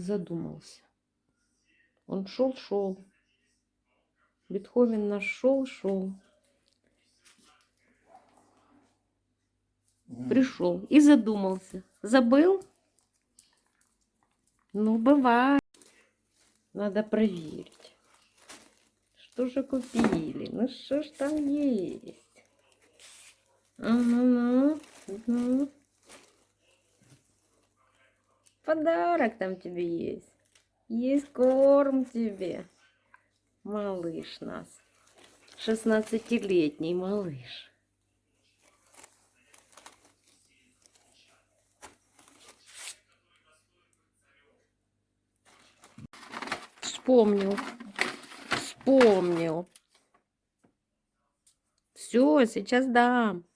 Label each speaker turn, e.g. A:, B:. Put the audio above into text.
A: задумался. Он шел-шел. Бетховен наш шел-шел. Пришел и задумался. Забыл? Ну, бывает. Надо проверить. Что же купили? Ну, что ж там есть? Ага, ну. Подарок там тебе есть. Есть корм тебе. Малыш нас. Шестнадцатилетний малыш. Вспомнил. Вспомнил. Все, сейчас дам.